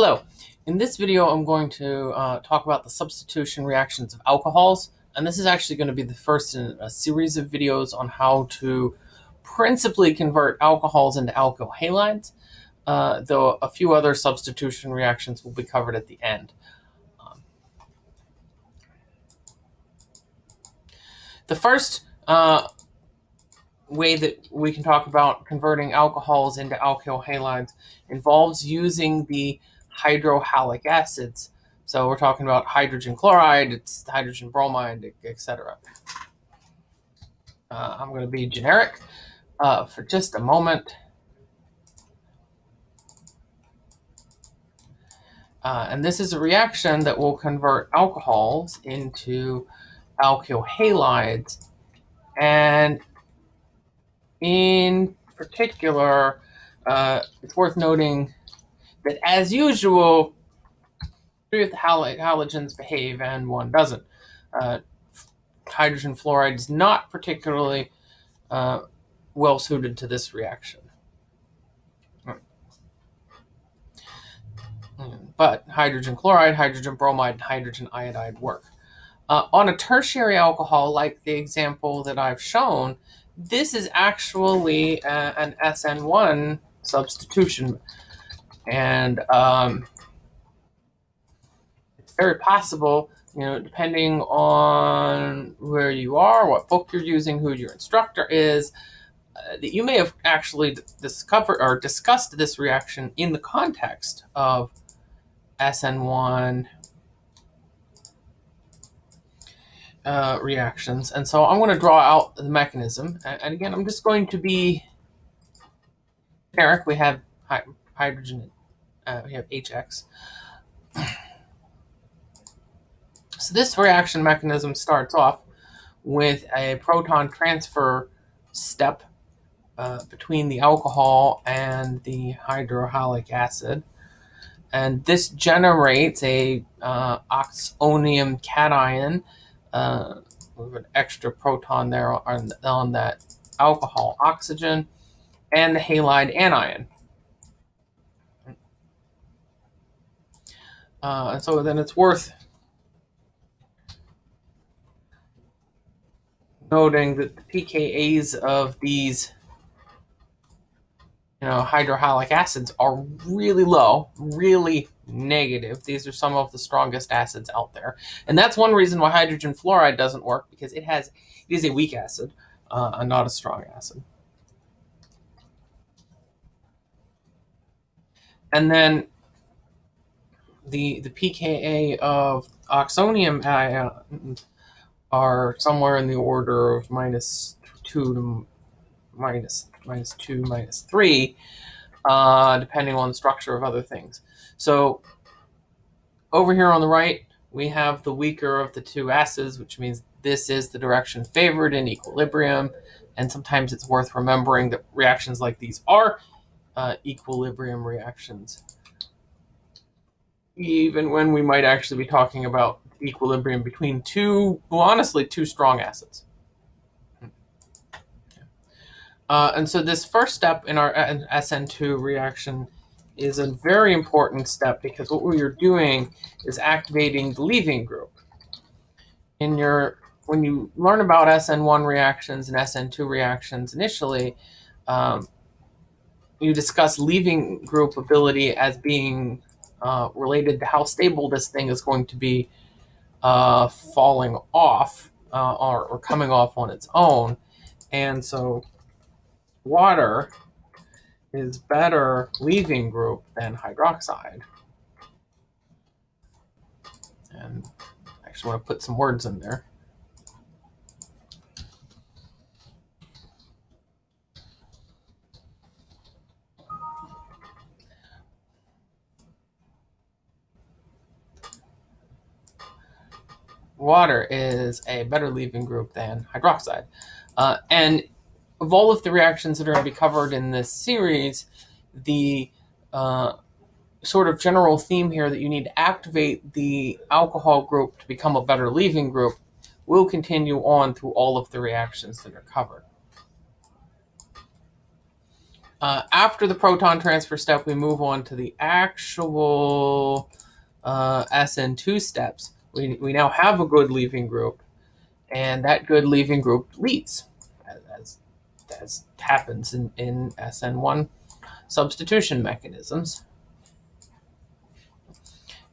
Hello. In this video, I'm going to uh, talk about the substitution reactions of alcohols. And this is actually going to be the first in a series of videos on how to principally convert alcohols into alkyl halides, uh, though a few other substitution reactions will be covered at the end. Um, the first uh, way that we can talk about converting alcohols into alkyl halides involves using the hydrohalic acids. So we're talking about hydrogen chloride, it's hydrogen bromide, etc. Uh, I'm going to be generic uh, for just a moment. Uh, and this is a reaction that will convert alcohols into alkyl halides. And in particular, uh, it's worth noting as usual, three of the hal halogens behave and one doesn't. Uh, hydrogen fluoride is not particularly uh, well suited to this reaction. But hydrogen chloride, hydrogen bromide, and hydrogen iodide work. Uh, on a tertiary alcohol, like the example that I've shown, this is actually uh, an SN1 substitution and um, it's very possible, you know, depending on where you are, what book you're using, who your instructor is, uh, that you may have actually discovered or discussed this reaction in the context of SN1 uh, reactions. And so I'm going to draw out the mechanism. And again, I'm just going to be generic. We have hydrogen uh, we have HX. So this reaction mechanism starts off with a proton transfer step uh, between the alcohol and the hydrohalic acid. And this generates a uh, oxonium cation uh, with an extra proton there on, on that alcohol oxygen and the halide anion. Uh, and so then it's worth noting that the pKa's of these you know, hydrohalic acids are really low, really negative. These are some of the strongest acids out there. And that's one reason why hydrogen fluoride doesn't work because it has it is a weak acid uh, not a strong acid. And then the the pKa of oxonium ions are somewhere in the order of minus two to minus minus two minus three, uh, depending on the structure of other things. So over here on the right, we have the weaker of the two acids, which means this is the direction favored in equilibrium. And sometimes it's worth remembering that reactions like these are uh, equilibrium reactions even when we might actually be talking about equilibrium between two, well, honestly, two strong acids. Uh, and so this first step in our SN2 reaction is a very important step because what we are doing is activating the leaving group. In your, when you learn about SN1 reactions and SN2 reactions initially, um, you discuss leaving group ability as being uh, related to how stable this thing is going to be uh, falling off uh, or, or coming off on its own. And so water is better leaving group than hydroxide. And I actually want to put some words in there. Water is a better leaving group than hydroxide. Uh, and of all of the reactions that are going to be covered in this series, the uh, sort of general theme here that you need to activate the alcohol group to become a better leaving group will continue on through all of the reactions that are covered. Uh, after the proton transfer step, we move on to the actual uh, SN2 steps. We, we now have a good leaving group, and that good leaving group leads, as, as happens in, in SN1 substitution mechanisms.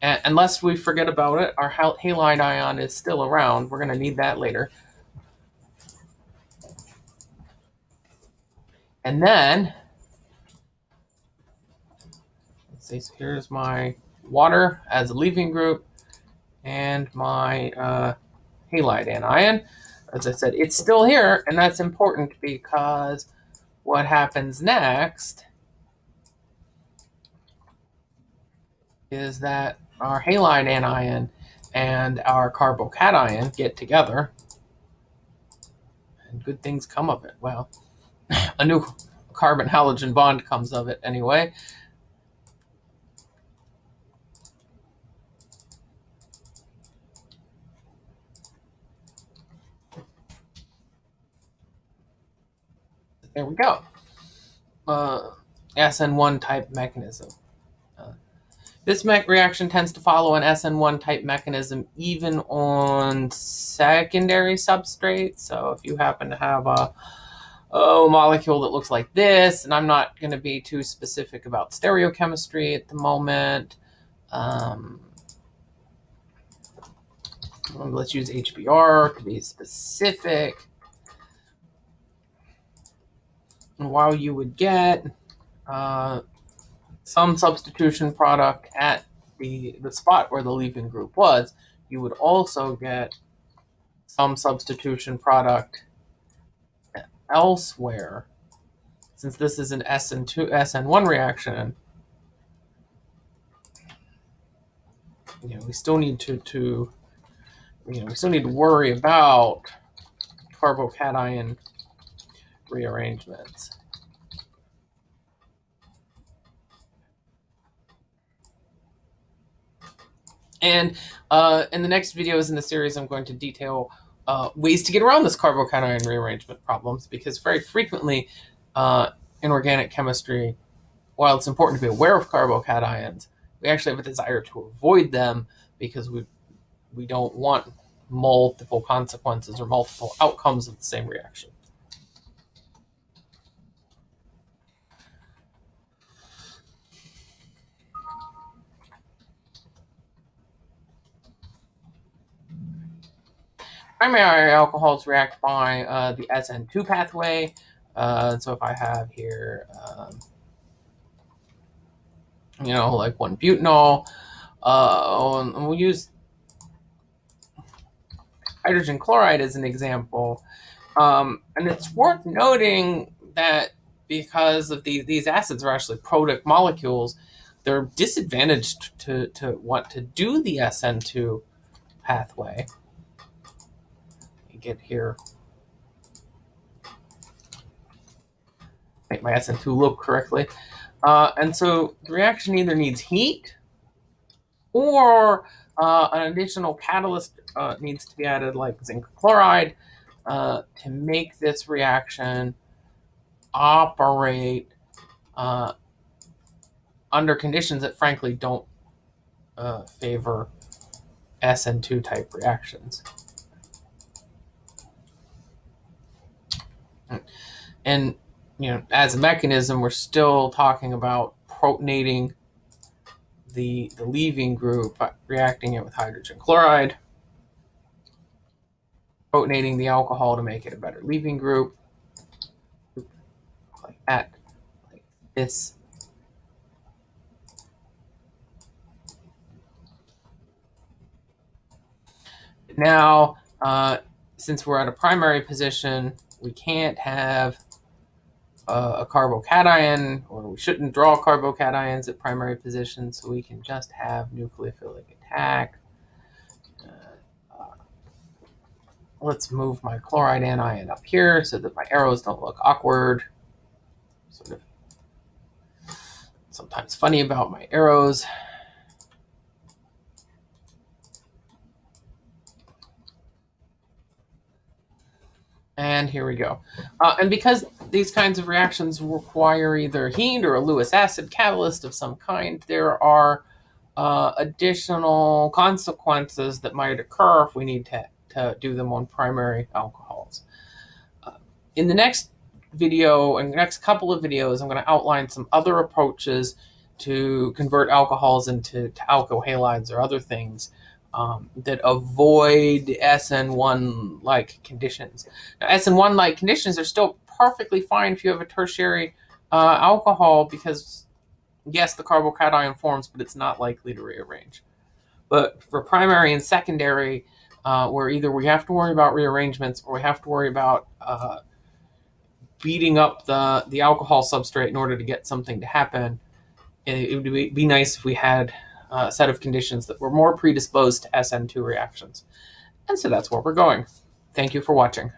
And unless we forget about it, our halide ion is still around. We're going to need that later. And then, let's see, so here's my water as a leaving group and my uh, halide anion. As I said, it's still here, and that's important because what happens next is that our halide anion and our carbocation get together, and good things come of it. Well, a new carbon halogen bond comes of it anyway. There we go. Uh, SN1 type mechanism. Uh, this reaction tends to follow an SN1 type mechanism even on secondary substrates. So if you happen to have a oh, molecule that looks like this, and I'm not going to be too specific about stereochemistry at the moment. Um, let's use HBr to be specific. And while you would get uh, some substitution product at the, the spot where the leaving group was, you would also get some substitution product elsewhere, since this is an SN2 SN1 reaction, you know, we still need to to you know, we still need to worry about carbocation rearrangements. And uh, in the next videos in the series, I'm going to detail uh, ways to get around this carbocation rearrangement problems because very frequently uh, in organic chemistry, while it's important to be aware of carbocations, we actually have a desire to avoid them because we we don't want multiple consequences or multiple outcomes of the same reaction. Primary alcohols react by uh, the SN2 pathway. Uh, so if I have here, um, you know, like one butanol, uh, and we'll use hydrogen chloride as an example. Um, and it's worth noting that because of these, these acids are actually product molecules, they're disadvantaged to, to want to do the SN2 pathway get here. Make my SN2 look correctly. Uh, and so the reaction either needs heat or uh, an additional catalyst uh, needs to be added like zinc chloride uh, to make this reaction operate uh, under conditions that frankly don't uh, favor SN2 type reactions. And you know, as a mechanism, we're still talking about protonating the, the leaving group, reacting it with hydrogen chloride, protonating the alcohol to make it a better leaving group, like that, like this. Now, uh, since we're at a primary position, we can't have uh, a carbocation, or we shouldn't draw carbocations at primary positions, so we can just have nucleophilic attack. Uh, let's move my chloride anion up here so that my arrows don't look awkward. Sort of sometimes funny about my arrows. And here we go. Uh, and because these kinds of reactions require either heat or a Lewis acid catalyst of some kind, there are uh, additional consequences that might occur if we need to, to do them on primary alcohols. Uh, in the next video, in the next couple of videos, I'm going to outline some other approaches to convert alcohols into to alkyl halides or other things um, that avoid SN1 like conditions. Now, SN1 like conditions are still perfectly fine if you have a tertiary uh, alcohol because, yes, the carbocation forms, but it's not likely to rearrange. But for primary and secondary, uh, where either we have to worry about rearrangements or we have to worry about uh, beating up the, the alcohol substrate in order to get something to happen, it, it would be, be nice if we had uh, set of conditions that were more predisposed to SN2 reactions. And so that's where we're going. Thank you for watching.